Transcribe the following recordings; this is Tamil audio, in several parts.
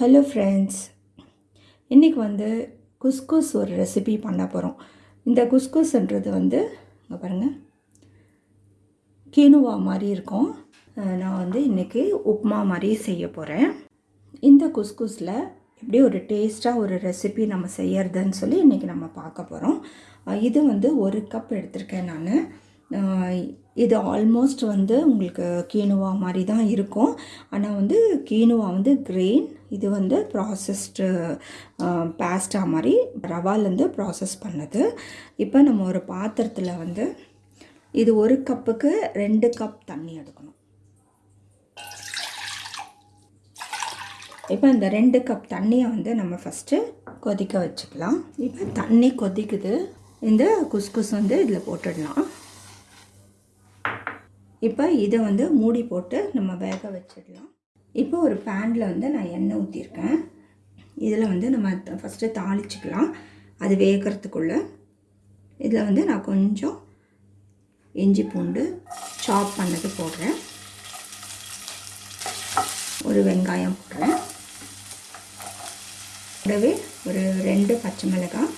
ஹலோ ஃப்ரெண்ட்ஸ் இன்றைக்கி வந்து குஸ்குஸ் ஒரு ரெசிபி பண்ண போகிறோம் இந்த குஸ்குஸ்ன்றது வந்து இங்கே பாருங்கள் கீனுவா மாதிரி இருக்கும். நான் வந்து இன்றைக்கி உப்மா மாதிரி செய்ய போகிறேன் இந்த குஸ்குஸில் எப்படி ஒரு டேஸ்ட்டாக ஒரு ரெசிபி நம்ம செய்யறதுன்னு சொல்லி இன்றைக்கி நம்ம பார்க்க போகிறோம் இது வந்து ஒரு கப் எடுத்திருக்கேன் நான். இது ஆல்மோஸ்ட் வந்து உங்களுக்கு கீனுவா மாதிரி தான் இருக்கும். ஆனால் வந்து கீனுவா வந்து கிரெயின் இது வந்து ப்ராசஸ்டு பேஸ்டா மாதிரி ரவாலேருந்து ப்ராசஸ் பண்ணது. இப்போ நம்ம ஒரு பாத்திரத்தில் வந்து இது ஒரு கப்புக்கு ரெண்டு கப் தண்ணி எடுக்கணும். இப்போ இந்த ரெண்டு கப் தண்ணியை வந்து நம்ம ஃபஸ்ட்டு கொதிக்க வச்சுக்கலாம். இப்போ தண்ணி கொதிக்குது. இந்த குஸ்குஸ் வந்து இதில் போட்டுடலாம். இப்போ இதை வந்து மூடி போட்டு நம்ம வேக வச்சிடலாம். இப்போ ஒரு பேனில் வந்து நான் எண்ணெய் ஊற்றிருக்கேன் இதில் வந்து நம்ம ஃபஸ்ட்டு தாளிச்சிக்கலாம். அது வேகிறதுக்குள்ளே. இதில் வந்து நான் கொஞ்சம் இஞ்சி பூண்டு சாப் பண்ணது போடுறேன். ஒரு வெங்காயம் போடுறேன். கூடவே ஒரு ரெண்டு பச்சை மிளகாய்.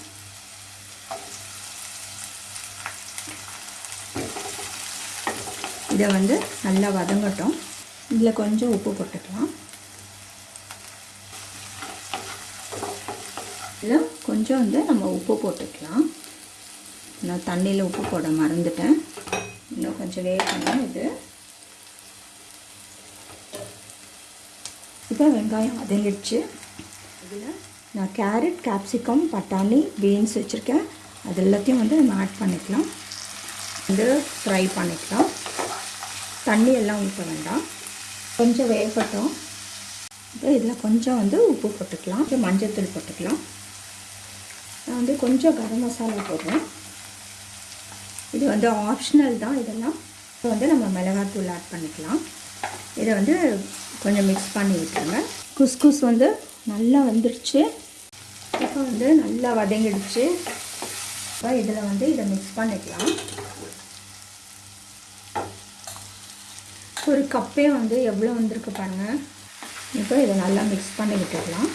இதை வந்து நல்லா வதங்கட்டும். இதில் கொஞ்சம் உப்பு போட்டுக்கலாம். இதில் கொஞ்சம் வந்து நம்ம உப்பு போட்டுக்கலாம். நான் தண்ணியில் உப்பு போட மறந்துட்டேன். இன்னும் கொஞ்சம் வேகணும் இது. இப்போ வெங்காயம் வதங்கிடுச்சு. இதில் நான் கேரட் கேப்சிகம் பட்டாணி பீன்ஸ் வச்சுருக்கேன். அது எல்லாத்தையும் வந்து நம்ம ஆட் பண்ணிக்கலாம். வந்து ஃப்ரை பண்ணிக்கலாம். தண்ணி எல்லாம் ஊற்ற வேண்டாம். கொஞ்சம் வேகட்டும். அப்புறம் இதில் கொஞ்சம் வந்து உப்பு போட்டுக்கலாம். கொஞ்சம் மஞ்சத்தூள் போட்டுக்கலாம். நான் வந்து கொஞ்சம் கரம் மசாலா போடுறேன். இது வந்து ஆப்ஷனல் தான். இதெல்லாம் இப்போ வந்து நம்ம மிளகாத்தூள் ஆட் பண்ணிக்கலாம். இதை வந்து கொஞ்சம் மிக்ஸ் பண்ணி விட்டுருங்க. குஸ்குஸ் வந்து நல்லா வந்துடுச்சு இப்போ வந்து நல்லா வதங்கிடுச்சு. இப்போ இதில் வந்து இதை மிக்ஸ் பண்ணிக்கலாம். ஒரு கப்பே வந்து எவ்வளோ வந்திருக்கு பாருங்கள் இப்போ இதை நல்லா மிக்ஸ் பண்ணி விட்டுடலாம்.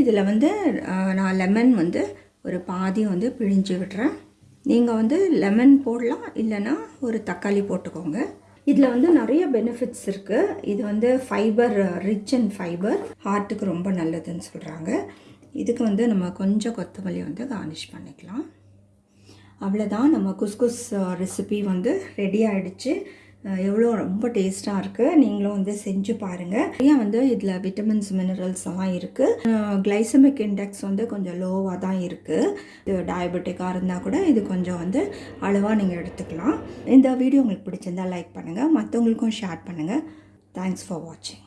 இதில் வந்து நான் லெமன் வந்து ஒரு பாதி வந்து பிழிஞ்சு விடுறேன் நீங்கள் வந்து லெமன் போடலாம் இல்லைன்னா ஒரு தக்காளி போட்டுக்கோங்க. இதில் வந்து நிறைய பெனிஃபிட்ஸ் இருக்குது இது வந்து ஃபைபர் ரிச் அண்ட் ஃபைபர் ஹார்ட்டுக்கு ரொம்ப நல்லதுன்னு சொல்கிறாங்க இதுக்கு வந்து நம்ம கொஞ்சம் கொத்தமல்லி வந்து கார்னிஷ் பண்ணிக்கலாம். அவ்வளோதான் நம்ம குஸ்குஸ் ரெசிபி வந்து ரெடி ஆகிடுச்சு எவ்வளோ ரொம்ப டேஸ்ட்டாக இருக்குது நீங்களும் வந்து செஞ்சு பாருங்கள் நிறையா வந்து இதில் விட்டமின்ஸ் மினரல்ஸ் எல்லாம் இருக்குது கிளைசமிக் இண்டெக்ஸ் வந்து கொஞ்சம் லோவாக தான் இருக்குது இது டயபெட்டிக்காக இருந்தால் கூட இது கொஞ்சம் வந்து அளவாக நீங்கள் எடுத்துக்கலாம். இந்த வீடியோ உங்களுக்கு பிடிச்சிருந்தால் லைக் பண்ணுங்கள் மற்றவங்களுக்கும் ஷேர் பண்ணுங்கள் தேங்க்ஸ் ஃபார் வாட்சிங்